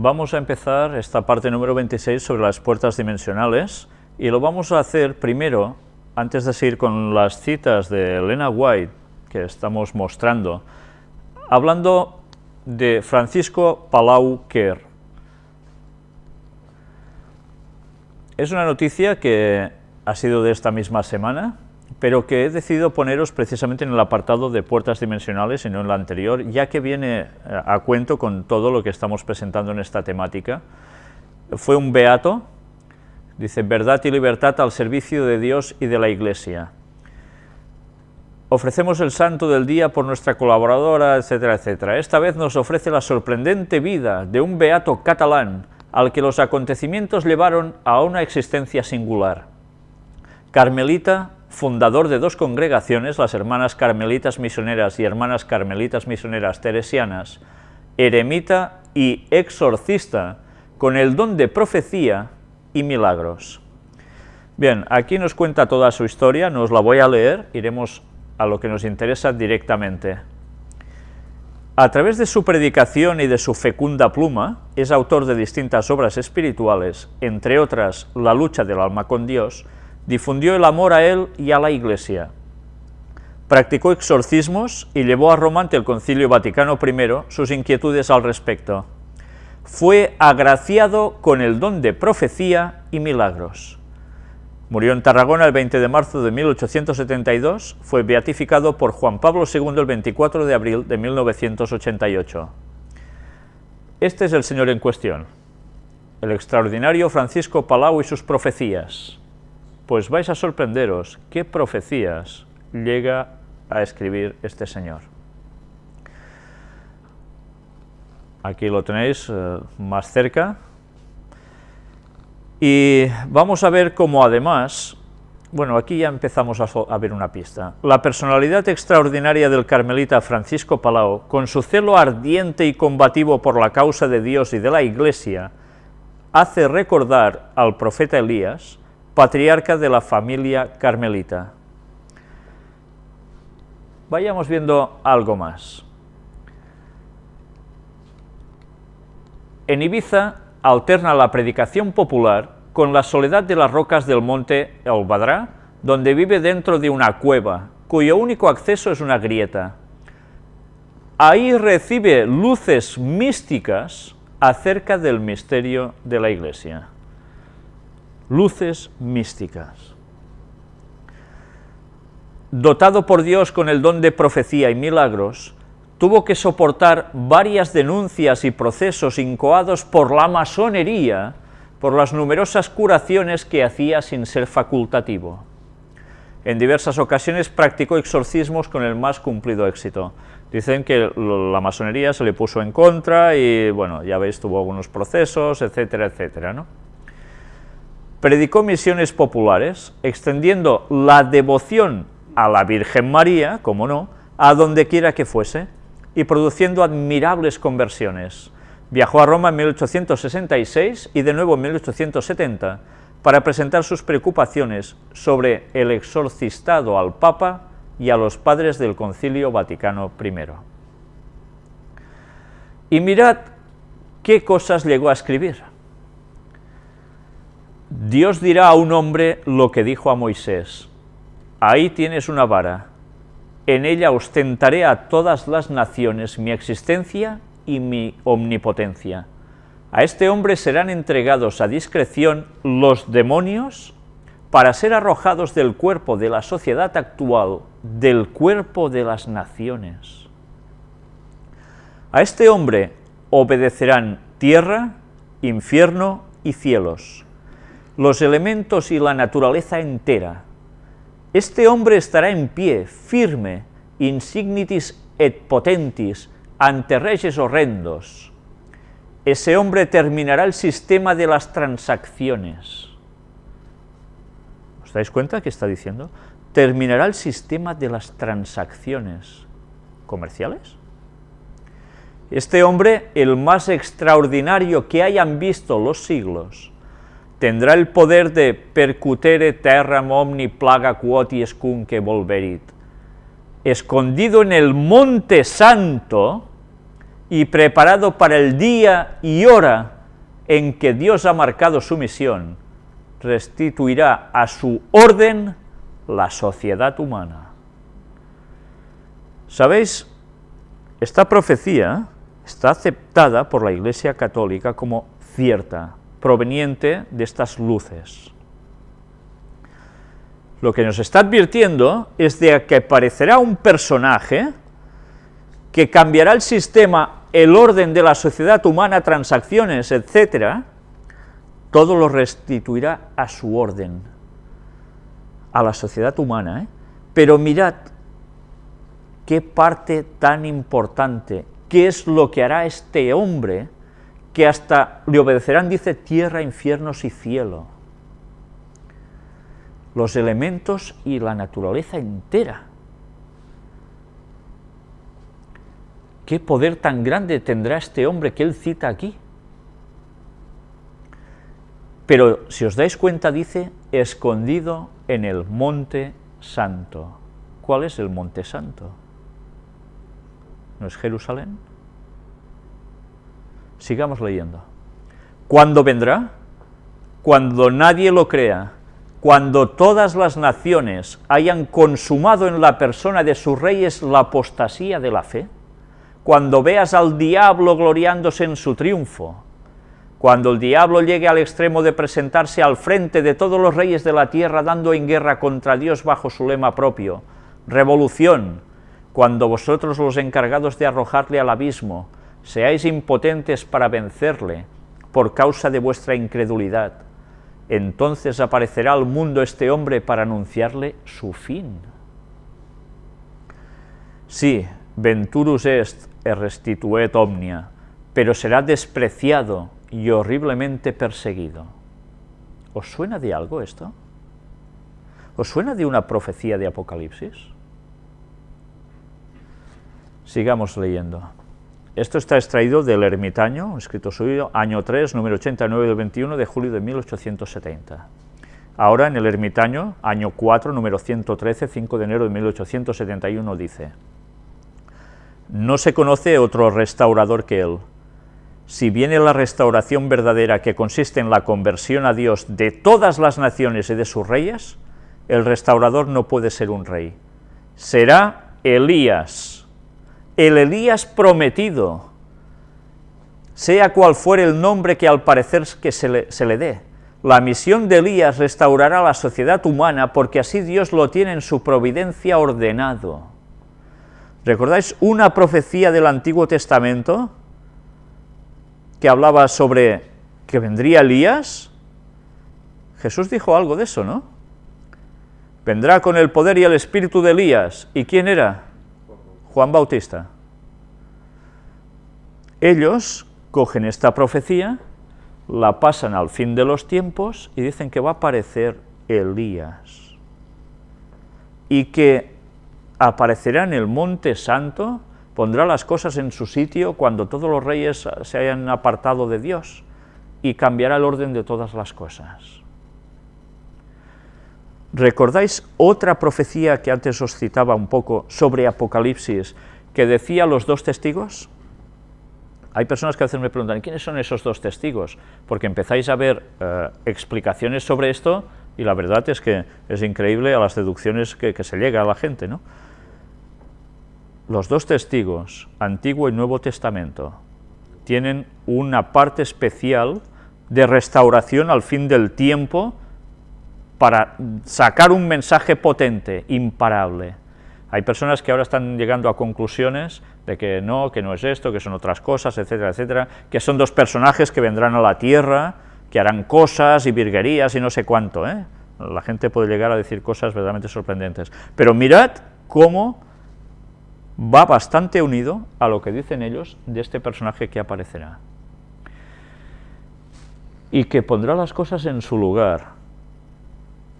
Vamos a empezar esta parte número 26 sobre las puertas dimensionales y lo vamos a hacer primero, antes de seguir con las citas de Elena White que estamos mostrando, hablando de Francisco Palau Quer. Es una noticia que ha sido de esta misma semana, pero que he decidido poneros precisamente en el apartado de puertas dimensionales y no en la anterior, ya que viene eh, a cuento con todo lo que estamos presentando en esta temática. Fue un beato, dice, verdad y libertad al servicio de Dios y de la Iglesia. Ofrecemos el santo del día por nuestra colaboradora, etcétera, etcétera. Esta vez nos ofrece la sorprendente vida de un beato catalán al que los acontecimientos llevaron a una existencia singular. Carmelita fundador de dos congregaciones, las Hermanas Carmelitas Misioneras y Hermanas Carmelitas Misioneras Teresianas, eremita y exorcista, con el don de profecía y milagros. Bien, aquí nos cuenta toda su historia, no os la voy a leer, iremos a lo que nos interesa directamente. A través de su predicación y de su fecunda pluma, es autor de distintas obras espirituales, entre otras La lucha del alma con Dios, difundió el amor a él y a la Iglesia. Practicó exorcismos y llevó a Roma ante el Concilio Vaticano I sus inquietudes al respecto. Fue agraciado con el don de profecía y milagros. Murió en Tarragona el 20 de marzo de 1872, fue beatificado por Juan Pablo II el 24 de abril de 1988. Este es el señor en cuestión, el extraordinario Francisco Palau y sus profecías pues vais a sorprenderos qué profecías llega a escribir este señor. Aquí lo tenéis eh, más cerca. Y vamos a ver cómo además, bueno, aquí ya empezamos a, a, ver una pista. La personalidad extraordinaria del carmelita Francisco Palau, con su celo ardiente y combativo por la causa de Dios y de la Iglesia, hace recordar al profeta Elías, patriarca de la familia carmelita. Vayamos viendo algo más. En Ibiza alterna la predicación popular con la soledad de las rocas del monte El Badrá, donde vive dentro de una cueva, cuyo único acceso es una grieta. Ahí recibe luces místicas acerca del misterio de la Iglesia luces místicas. Dotado por Dios con el don de profecía y milagros, tuvo que soportar varias denuncias y procesos incoados por la masonería por las numerosas curaciones que hacía sin ser facultativo. En diversas ocasiones practicó exorcismos con el más cumplido éxito. Dicen que la masonería se le puso en contra y, bueno, ya veis, tuvo algunos procesos, etcétera, etcétera, ¿no? Predicó misiones populares, extendiendo la devoción a la Virgen María, como no, a donde quiera que fuese, y produciendo admirables conversiones. Viajó a Roma en 1866 y de nuevo en 1870 para presentar sus preocupaciones sobre el exorcistado al Papa y a los padres del Concilio Vaticano I. Y mirad qué cosas llegó a escribir. Dios dirá a un hombre lo que dijo a Moisés, ahí tienes una vara, en ella ostentaré a todas las naciones mi existencia y mi omnipotencia. A este hombre serán entregados a discreción los demonios para ser arrojados del cuerpo de la sociedad actual, del cuerpo de las naciones. A este hombre obedecerán tierra, infierno y cielos los elementos y la naturaleza entera. Este hombre estará en pie, firme, insignitis et potentis, ante reyes horrendos. Ese hombre terminará el sistema de las transacciones. ¿Os dais cuenta qué está diciendo? Terminará el sistema de las transacciones comerciales. Este hombre, el más extraordinario que hayan visto los siglos, tendrá el poder de percutere terram omni plaga quoties que volverit. Escondido en el monte santo, y preparado para el día y hora en que Dios ha marcado su misión, restituirá a su orden la sociedad humana. ¿Sabéis? Esta profecía está aceptada por la Iglesia Católica como cierta, proveniente de estas luces. Lo que nos está advirtiendo es de que aparecerá un personaje que cambiará el sistema, el orden de la sociedad humana, transacciones, etcétera, todo lo restituirá a su orden, a la sociedad humana. ¿eh? Pero mirad qué parte tan importante, qué es lo que hará este hombre, que hasta le obedecerán, dice, tierra, infiernos y cielo. Los elementos y la naturaleza entera. ¿Qué poder tan grande tendrá este hombre que él cita aquí? Pero si os dais cuenta, dice, escondido en el monte santo. ¿Cuál es el monte santo? ¿No es Jerusalén? Sigamos leyendo. ¿Cuándo vendrá? Cuando nadie lo crea, cuando todas las naciones hayan consumado en la persona de sus reyes la apostasía de la fe, cuando veas al diablo gloriándose en su triunfo, cuando el diablo llegue al extremo de presentarse al frente de todos los reyes de la tierra dando en guerra contra Dios bajo su lema propio, revolución, cuando vosotros los encargados de arrojarle al abismo, seáis impotentes para vencerle por causa de vuestra incredulidad, entonces aparecerá al mundo este hombre para anunciarle su fin. Sí, venturus est e restituet omnia, pero será despreciado y horriblemente perseguido. ¿Os suena de algo esto? ¿Os suena de una profecía de Apocalipsis? Sigamos leyendo. Esto está extraído del Ermitaño, escrito suyo, año 3, número 89 del 21 de julio de 1870. Ahora en el Ermitaño, año 4, número 113, 5 de enero de 1871, dice, No se conoce otro restaurador que él, si viene la restauración verdadera que consiste en la conversión a Dios de todas las naciones y de sus reyes, el restaurador no puede ser un rey. Será Elías, el Elías prometido, sea cual fuere el nombre que al parecer que se le, se le dé. La misión de Elías restaurará la sociedad humana porque así Dios lo tiene en su providencia ordenado. ¿Recordáis una profecía del Antiguo Testamento? que hablaba sobre que vendría Elías, Jesús dijo algo de eso, ¿no? Vendrá con el poder y el espíritu de Elías. ¿Y quién era? Juan Bautista. Ellos cogen esta profecía, la pasan al fin de los tiempos y dicen que va a aparecer Elías. Y que aparecerá en el monte santo pondrá las cosas en su sitio cuando todos los reyes se hayan apartado de Dios y cambiará el orden de todas las cosas. ¿Recordáis otra profecía que antes os citaba un poco sobre Apocalipsis, que decía los dos testigos? Hay personas que a veces me preguntan, ¿quiénes son esos dos testigos? Porque empezáis a ver eh, explicaciones sobre esto y la verdad es que es increíble a las deducciones que, se llega a la gente, ¿no? los dos testigos, Antiguo y Nuevo Testamento, tienen una parte especial de restauración al fin del tiempo para sacar un mensaje potente, imparable. Hay personas que ahora están llegando a conclusiones de que no, que no es esto, que son otras cosas, etcétera, etcétera, que son dos personajes que vendrán a la tierra, que harán cosas y virguerías y no sé cuánto. ¿eh? La gente puede llegar a decir cosas verdaderamente sorprendentes. Pero mirad cómo va bastante unido a lo que dicen ellos de este personaje que aparecerá. Y que pondrá las cosas en su lugar,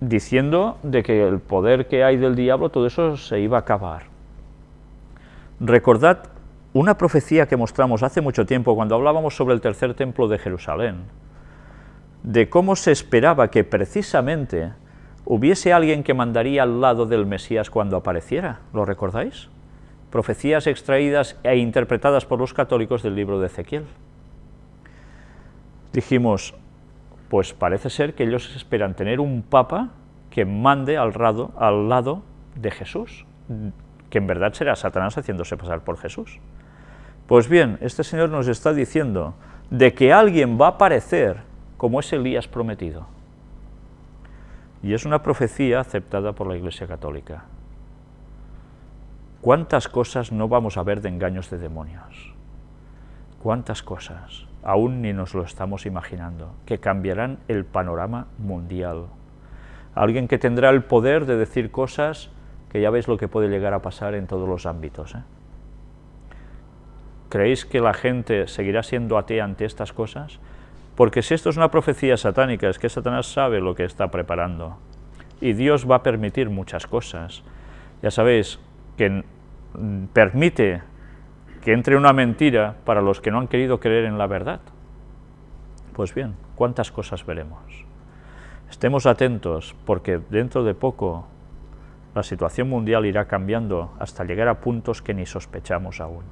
diciendo de que el poder que hay del diablo, todo eso se iba a acabar. Recordad una profecía que mostramos hace mucho tiempo, cuando hablábamos sobre el tercer templo de Jerusalén, de cómo se esperaba que precisamente hubiese alguien que mandaría al lado del Mesías cuando apareciera, ¿lo recordáis? profecías extraídas e interpretadas por los católicos del libro de Ezequiel. Dijimos, pues parece ser que ellos esperan tener un papa que mande al, al lado de Jesús, que en verdad será Satanás haciéndose pasar por Jesús. Pues bien, este Señor nos está diciendo de que alguien va a aparecer como es Elías prometido. Y es una profecía aceptada por la Iglesia Católica. ¿Cuántas cosas no vamos a ver de engaños de demonios? ¿Cuántas cosas? Aún ni nos lo estamos imaginando, que cambiarán el panorama mundial. Alguien que tendrá el poder de decir cosas que ya veis lo que puede llegar a pasar en todos los ámbitos. ¿eh? ¿Creéis que la gente seguirá siendo atea ante estas cosas? Porque si esto es una profecía satánica, es que Satanás sabe lo que está preparando. Y Dios va a permitir muchas cosas. Ya sabéis, que permite que entre una mentira para los que no han querido creer en la verdad. Pues bien, ¿cuántas cosas veremos? Estemos atentos, porque dentro de poco la situación mundial irá cambiando hasta llegar a puntos que ni sospechamos aún.